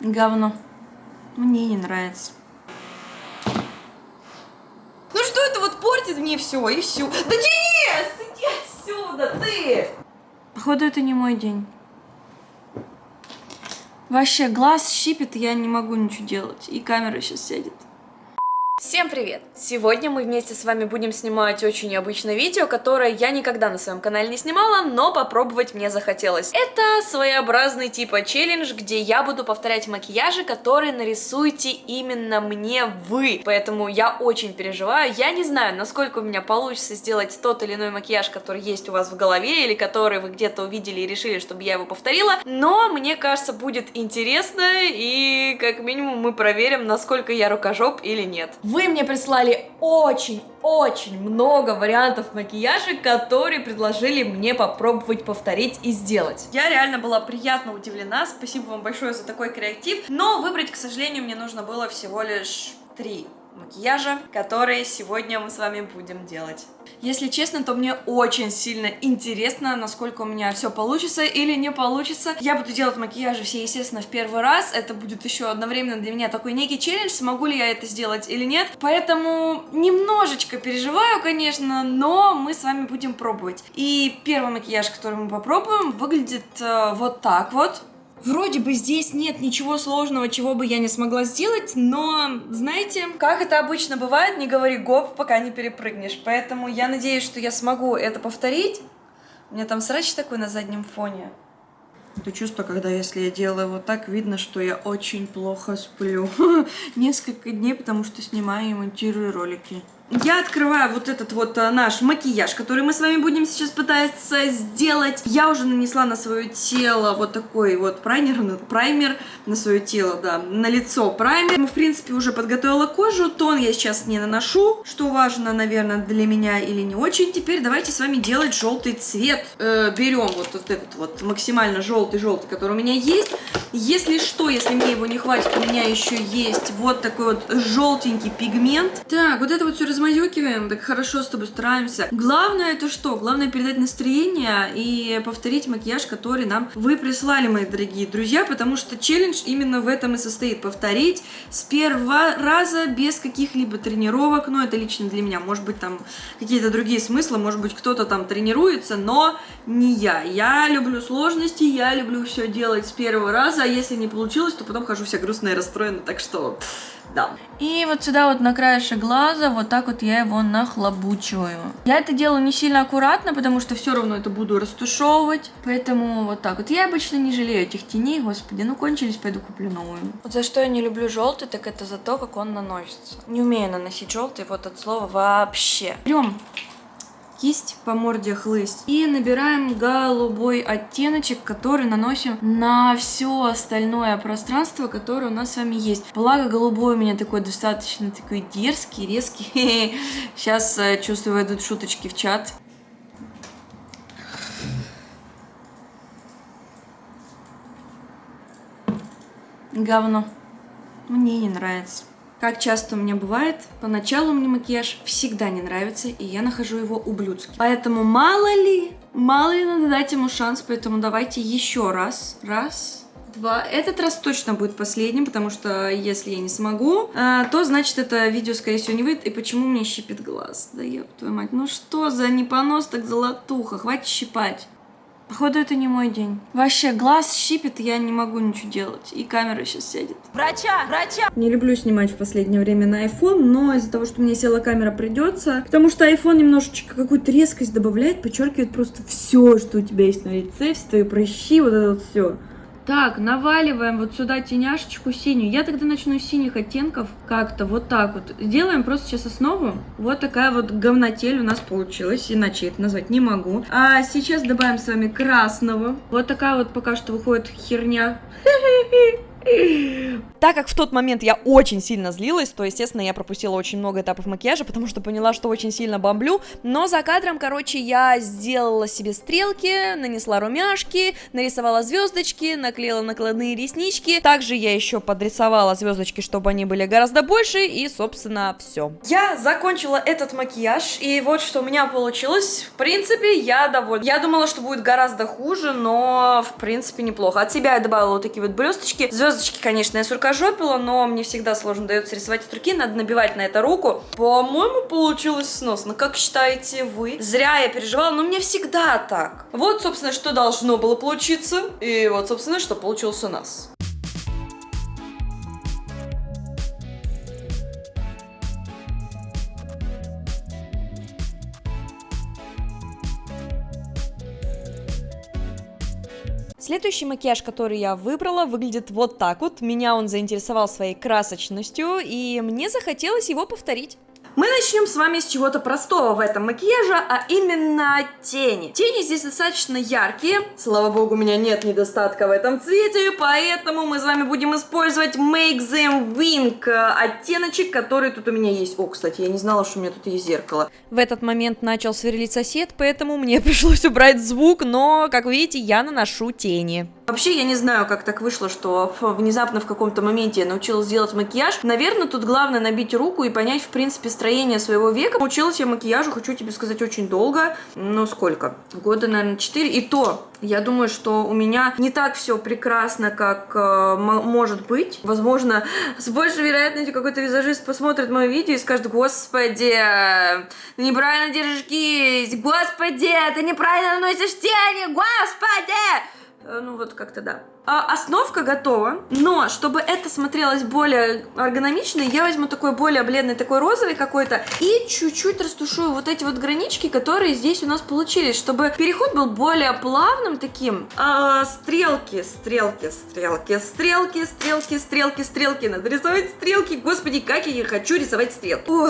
Говно. Мне не нравится. Ну что это вот портит мне все и все? Да Денис, иди отсюда, ты! Походу, это не мой день. Вообще, глаз щипит, я не могу ничего делать. И камера сейчас сядет. Всем привет! Сегодня мы вместе с вами будем снимать очень необычное видео, которое я никогда на своем канале не снимала, но попробовать мне захотелось. Это своеобразный типа челлендж, где я буду повторять макияжи, которые нарисуете именно мне вы. Поэтому я очень переживаю. Я не знаю, насколько у меня получится сделать тот или иной макияж, который есть у вас в голове, или который вы где-то увидели и решили, чтобы я его повторила, но мне кажется, будет интересно, и как минимум мы проверим, насколько я рукожоп или нет. Вы мне прислали очень-очень много вариантов макияжа, которые предложили мне попробовать повторить и сделать. Я реально была приятно удивлена, спасибо вам большое за такой креатив, но выбрать, к сожалению, мне нужно было всего лишь три макияжа, которые сегодня мы с вами будем делать. Если честно, то мне очень сильно интересно, насколько у меня все получится или не получится. Я буду делать макияжи все, естественно, в первый раз. Это будет еще одновременно для меня такой некий челлендж, смогу ли я это сделать или нет. Поэтому немножечко переживаю, конечно, но мы с вами будем пробовать. И первый макияж, который мы попробуем, выглядит э, вот так вот. Вроде бы здесь нет ничего сложного, чего бы я не смогла сделать, но, знаете, как это обычно бывает, не говори гоп, пока не перепрыгнешь. Поэтому я надеюсь, что я смогу это повторить. У меня там срач такой на заднем фоне. Это чувство, когда если я делаю вот так, видно, что я очень плохо сплю. Несколько дней, потому что снимаю и монтирую ролики. Я открываю вот этот вот а, наш макияж, который мы с вами будем сейчас пытаться сделать. Я уже нанесла на свое тело вот такой вот праймер, праймер на свое тело, да, на лицо праймер. В принципе, уже подготовила кожу, тон я сейчас не наношу, что важно, наверное, для меня или не очень. Теперь давайте с вами делать желтый цвет. Э, берем вот, вот этот вот максимально желтый-желтый, который у меня есть. Если что, если мне его не хватит, у меня еще есть вот такой вот желтенький пигмент. Так, вот это вот все размазюкиваем, так хорошо с тобой стараемся. Главное это что? Главное передать настроение и повторить макияж, который нам вы прислали, мои дорогие друзья, потому что челлендж именно в этом и состоит. Повторить с первого раза без каких-либо тренировок, ну это лично для меня, может быть там какие-то другие смыслы, может быть кто-то там тренируется, но не я. Я люблю сложности, я люблю все делать с первого раза, а если не получилось, то потом хожу вся грустная и расстроена, так что да. И вот сюда вот на краешек глаза, вот так вот я его нахлобучиваю. Я это делаю не сильно аккуратно, потому что все равно это буду растушевывать. Поэтому вот так вот. Я обычно не жалею этих теней, господи, ну кончились, пойду куплю новую. Вот за что я не люблю желтый, так это за то, как он наносится. Не умею наносить желтый, вот от слова вообще. Берем кисть по морде хлысть. И набираем голубой оттеночек, который наносим на все остальное пространство, которое у нас с вами есть. Благо голубой у меня такой достаточно такой дерзкий, резкий. Сейчас э, чувствую, идут шуточки в чат. Говно. Мне не нравится. Как часто у меня бывает, поначалу мне макияж всегда не нравится, и я нахожу его ублюдским. Поэтому мало ли, мало ли надо дать ему шанс, поэтому давайте еще раз. Раз, два. Этот раз точно будет последним, потому что если я не смогу, а, то значит это видео, скорее всего, не выйдет. И почему мне щипит глаз? Да ёб твою мать, ну что за непонос так золотуха, хватит щипать. Походу, это не мой день. Вообще, глаз щипит, я не могу ничего делать. И камера сейчас сядет. Врача! Врача! Не люблю снимать в последнее время на iPhone, но из-за того, что меня села камера, придется. Потому что iPhone немножечко какую-то резкость добавляет, подчеркивает просто все, что у тебя есть на лице, все твои прыщи, вот это вот все. Так, наваливаем вот сюда теняшечку синюю. Я тогда начну с синих оттенков как-то вот так вот. Сделаем просто сейчас основу. Вот такая вот говнотель у нас получилась. Иначе это назвать не могу. А сейчас добавим с вами красного. Вот такая вот пока что выходит херня. Так как в тот момент я очень сильно злилась, то, естественно, я пропустила очень много этапов макияжа, потому что поняла, что очень сильно бомблю. Но за кадром, короче, я сделала себе стрелки, нанесла румяшки, нарисовала звездочки, наклеила накладные реснички. Также я еще подрисовала звездочки, чтобы они были гораздо больше, и, собственно, все. Я закончила этот макияж, и вот что у меня получилось. В принципе, я довольна. Я думала, что будет гораздо хуже, но, в принципе, неплохо. От себя я добавила вот такие вот блесточки. Звездочки, конечно, я суркожопила, но мне всегда сложно дается рисовать от руки, надо набивать на это руку. По-моему, получилось сносно. Как считаете вы? Зря я переживала, но мне всегда так. Вот, собственно, что должно было получиться, и вот, собственно, что получилось у нас. Следующий макияж, который я выбрала, выглядит вот так вот. Меня он заинтересовал своей красочностью, и мне захотелось его повторить. Мы начнем с вами с чего-то простого в этом макияже, а именно тени. Тени здесь достаточно яркие. Слава богу, у меня нет недостатка в этом цвете, поэтому мы с вами будем использовать Make Them Wink оттеночек, который тут у меня есть. О, кстати, я не знала, что у меня тут есть зеркало. В этот момент начал сверлить сосед, поэтому мне пришлось убрать звук, но, как видите, я наношу тени. Вообще, я не знаю, как так вышло, что внезапно в каком-то моменте я научилась делать макияж. Наверное, тут главное набить руку и понять, в принципе, строение своего века. Училась я макияжу, хочу тебе сказать, очень долго. Ну, сколько? Года, наверное, 4. И то, я думаю, что у меня не так все прекрасно, как э, может быть. Возможно, с большей вероятностью какой-то визажист посмотрит мое видео и скажет, господи, ты неправильно держишь кисть, господи, ты неправильно наносишь тени, господи! Э, ну вот как-то да. А, основка готова, но чтобы это смотрелось более эргономично, я возьму такой более бледный, такой розовый какой-то, и чуть-чуть растушую вот эти вот гранички, которые здесь у нас получились, чтобы переход был более плавным таким. А, стрелки, стрелки, стрелки, стрелки, стрелки, стрелки, стрелки. Надо рисовать стрелки. Господи, как я хочу рисовать стрелки. Ох.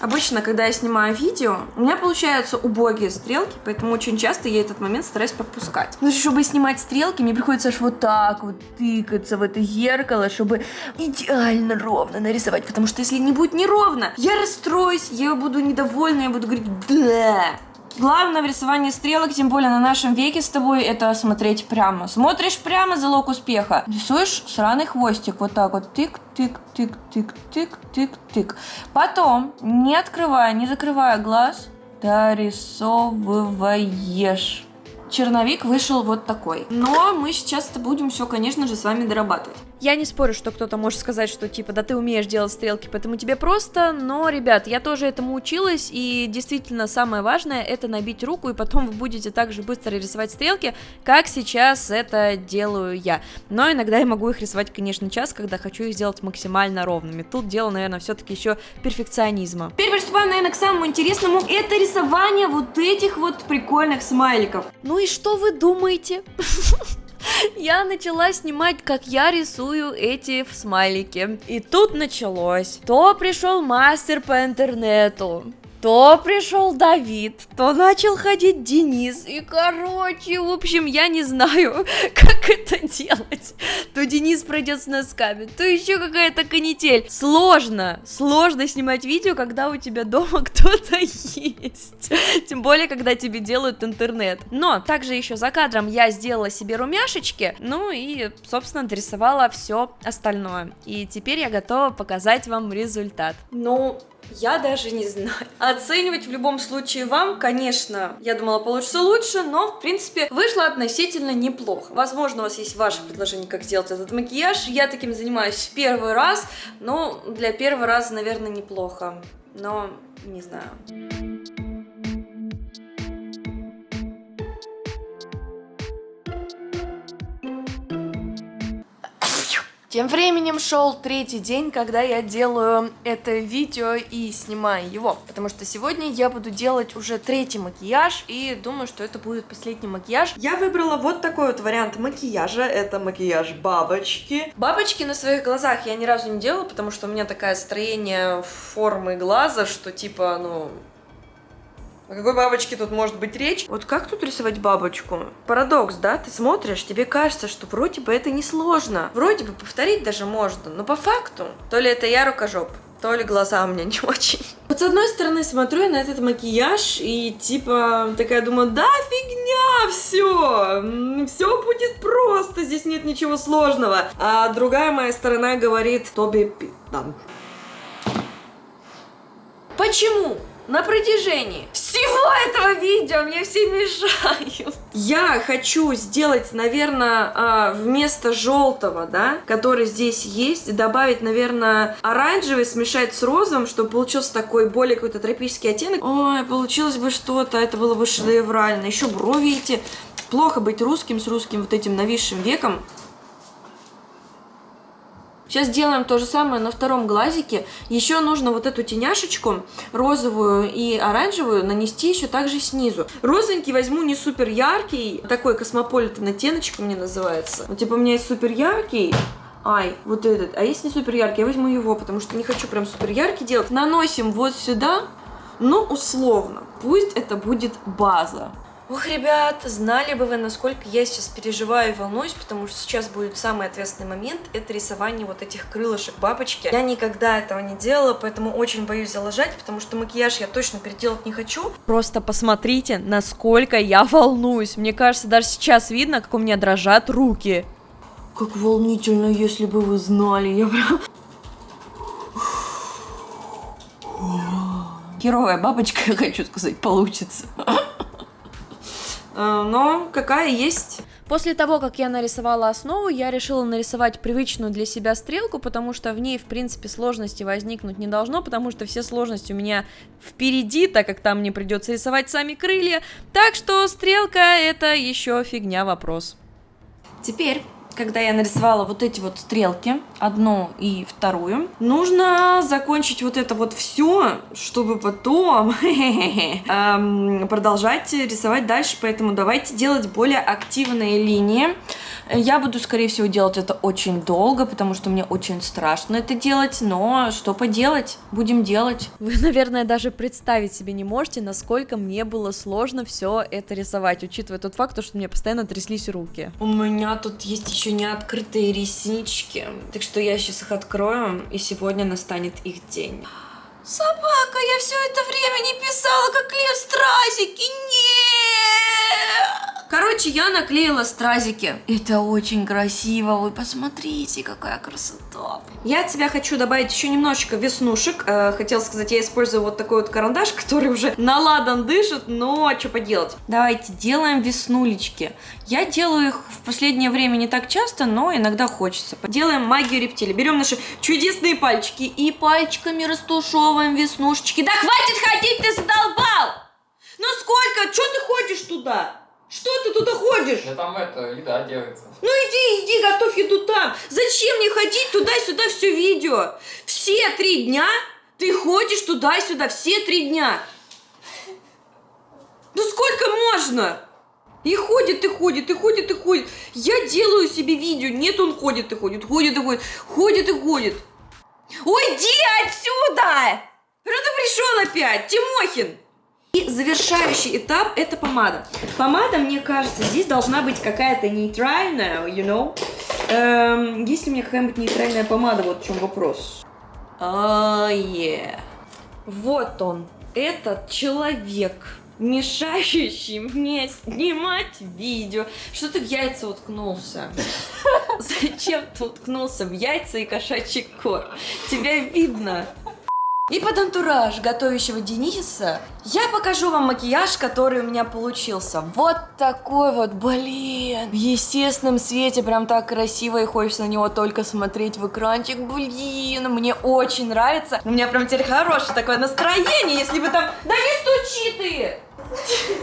Обычно, когда я снимаю видео, у меня получаются убогие стрелки, поэтому очень часто я этот момент стараюсь пропускать. Но чтобы снимать стрелки, мне приходится аж вот так вот тыкаться в это зеркало, чтобы идеально ровно нарисовать, потому что если не будет неровно, я расстроюсь, я буду недовольна, я буду говорить «да». Главное в рисовании стрелок, тем более на нашем веке с тобой, это смотреть прямо. Смотришь прямо, залог успеха. Рисуешь сраный хвостик, вот так вот, тык-тык-тык-тык-тык-тык. Потом, не открывая, не закрывая глаз, дорисовываешь. Черновик вышел вот такой. Но мы сейчас это будем все, конечно же, с вами дорабатывать. Я не спорю, что кто-то может сказать, что типа, да ты умеешь делать стрелки, поэтому тебе просто, но, ребят, я тоже этому училась, и действительно самое важное это набить руку, и потом вы будете так же быстро рисовать стрелки, как сейчас это делаю я. Но иногда я могу их рисовать, конечно, час, когда хочу их сделать максимально ровными. Тут дело, наверное, все-таки еще перфекционизма. Теперь приступаем, наверное, к самому интересному, это рисование вот этих вот прикольных смайликов. Ну и что вы думаете? я начала снимать, как я рисую эти смайлики. И тут началось. То пришел мастер по интернету, то пришел Давид, то начал ходить Денис. И, короче, в общем, я не знаю, как это делать. То Денис пройдет с носками, то еще какая-то канитель. Сложно, сложно снимать видео, когда у тебя дома кто-то есть. Тем более, когда тебе делают интернет. Но также еще за кадром я сделала себе румяшечки, ну и, собственно, дорисовала все остальное. И теперь я готова показать вам результат. Ну, я даже не знаю. Оценивать в любом случае вам, конечно, я думала, получится лучше, но, в принципе, вышло относительно неплохо. Возможно, у вас есть ваше предложение, как сделать этот макияж. Я таким занимаюсь в первый раз, но для первого раза, наверное, неплохо. Но не знаю. Тем временем шел третий день, когда я делаю это видео и снимаю его, потому что сегодня я буду делать уже третий макияж и думаю, что это будет последний макияж. Я выбрала вот такой вот вариант макияжа, это макияж бабочки. Бабочки на своих глазах я ни разу не делала, потому что у меня такое строение формы глаза, что типа, ну, О какой бабочке тут может быть речь? Вот как тут рисовать бабочку? Парадокс, да? Ты смотришь, тебе кажется, что вроде бы это несложно. Вроде бы повторить даже можно, но по факту то ли это я рукожоп, то ли глаза у меня не очень. Вот с одной стороны смотрю я на этот макияж и типа такая думаю, да фигня, все, все будет просто, здесь нет ничего сложного. А другая моя сторона говорит, Тоби Питан. Почему? на протяжении всего этого видео мне все мешают. Я хочу сделать, наверное, а, вместо желтого, да, который здесь есть, добавить, наверное, оранжевый, смешать с розовым, чтобы получился такой более какой-то тропический оттенок. Ой, получилось бы что-то, это было бы шедеврально. Еще брови эти. Плохо быть русским с русским вот этим нависшим веком. Сейчас делаем то же самое на втором глазике. Еще нужно вот эту теняшечку, розовую и оранжевую, нанести еще также снизу. Розовенький возьму не супер яркий, такой космополитен оттеночек мне называется. Вот типа у меня есть супер яркий, Ай, вот этот. А если не супер яркий, я возьму его, потому что не хочу прям супер яркий делать. Наносим вот сюда, но условно. Пусть это будет база. Ох, ребят, знали бы вы, насколько я сейчас переживаю и волнуюсь, потому что сейчас будет самый ответственный момент, это рисование вот этих крылышек бабочки. Я никогда этого не делала, поэтому очень боюсь залажать, потому что макияж я точно переделать не хочу. Просто посмотрите, насколько я волнуюсь. Мне кажется, даже сейчас видно, как у меня дрожат руки. Как волнительно, если бы вы знали, я прям... Херовая бабочка, хочу сказать, получится. Э, но какая есть. После того, как я нарисовала основу, я решила нарисовать привычную для себя стрелку, потому что в ней, в принципе, сложности возникнуть не должно, потому что все сложности у меня впереди, так как там мне придется рисовать сами крылья, так что стрелка это еще фигня вопрос. Теперь когда я нарисовала вот эти вот стрелки, одну и вторую, нужно закончить вот это вот все, чтобы потом эм, продолжать рисовать дальше, поэтому давайте делать более активные линии. Я буду, скорее всего, делать это очень долго, потому что мне очень страшно это делать, но что поделать, будем делать. Вы, наверное, даже представить себе не можете, насколько мне было сложно все это рисовать, учитывая тот факт, что у меня постоянно тряслись руки. У меня тут есть еще не открытые реснички, так что я сейчас их открою, и сегодня настанет их день. Собака, я все это время не писала, как клею стразики, нет! Короче, я наклеила стразики. Это очень красиво. Вы посмотрите, какая красота. Я от себя хочу добавить еще немножечко веснушек. Э, хотела сказать, я использую вот такой вот карандаш, который уже наладан дышит, но что поделать. Давайте делаем веснулечки. Я делаю их в последнее время не так часто, но иногда хочется. Делаем магию рептилии. Берем наши чудесные пальчики и пальчиками растушевываем веснушечки. Да хватит ходить, ты задолбал! Ну сколько? Что ты ходишь туда? Что ты туда ходишь? Да там это, еда делается. Ну иди, иди, готовь еду там. Зачем мне ходить туда-сюда все видео? Все три дня ты ходишь туда-сюда, все три дня. Ну сколько можно? И ходит, и ходит, и ходит, и ходит. Я делаю себе видео. Нет, он ходит и ходит, ходит и ходит, ходит и ходит. Уйди отсюда! Что ты пришел опять, Тимохин? И завершающий этап это помада. Помада, мне кажется, здесь должна быть какая-то нейтральная, you know. Эм, есть ли у меня какая-нибудь нейтральная помада? Вот в чем вопрос. А, yeah. Вот он, этот человек, мешающий мне снимать видео. Что ты в яйца уткнулся? Зачем ты уткнулся в яйца и кошачий корм? Тебя видно. И под антураж готовящего Дениса я покажу вам макияж, который у меня получился. Вот такой вот, блин. В естественном свете прям так красиво и хочется на него только смотреть в экранчик. Блин, мне очень нравится. У меня прям теперь хорошее такое настроение, если бы там... Да не стучи ты!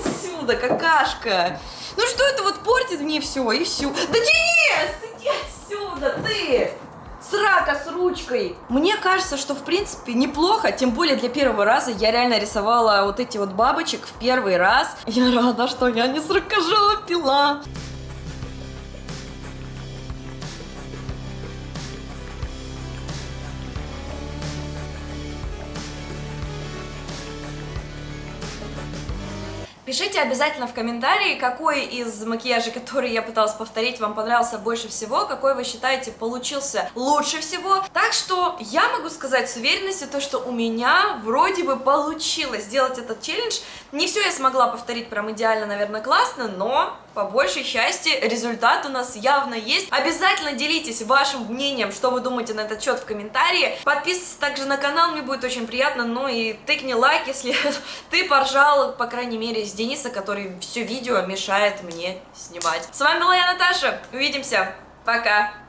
Отсюда, какашка. Ну что это вот портит мне все и все. Да Денис, иди отсюда, ты! Срака с ручкой. Мне кажется, что в принципе неплохо, тем более для первого раза я реально рисовала вот эти вот бабочек в первый раз. Я рада, что я не срокожала пила. Пишите обязательно в комментарии, какой из макияжей, который я пыталась повторить, вам понравился больше всего, какой вы считаете получился лучше всего. Так что я могу сказать с уверенностью то, что у меня вроде бы получилось сделать этот челлендж. Не все я смогла повторить прям идеально, наверное, классно, но по большей части результат у нас явно есть. Обязательно делитесь вашим мнением, что вы думаете на этот счет в комментарии. Подписывайтесь также на канал, мне будет очень приятно. Ну и тыкни лайк, если ты поржал, по крайней мере, с Дениса, который все видео мешает мне снимать. С вами была я, Наташа. Увидимся. Пока.